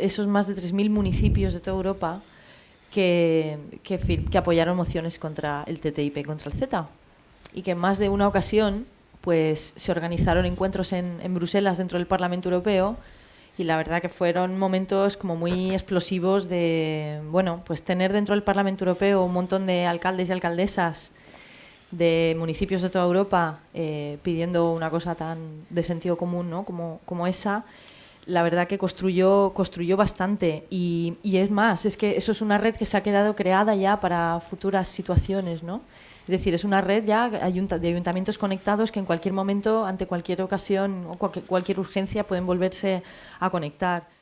esos más de 3.000 municipios de toda Europa que, que, apoyaron mociones contra el TTIP, contra el Z. Y que en más de una ocasión pues, se organizaron encuentros en, en Bruselas dentro del Parlamento Europeo y la verdad que fueron momentos como muy explosivos de, bueno, pues tener dentro del Parlamento Europeo un montón de alcaldes y alcaldesas de municipios de toda Europa eh, pidiendo una cosa tan de sentido común ¿no? como, como esa, la verdad que construyó, construyó bastante. Y, y, es más, es que eso es una red que se ha quedado creada ya para futuras situaciones, ¿no? Es decir, es una red ya de ayuntamientos conectados que en cualquier momento, ante cualquier ocasión o cualquier urgencia, pueden volverse a conectar.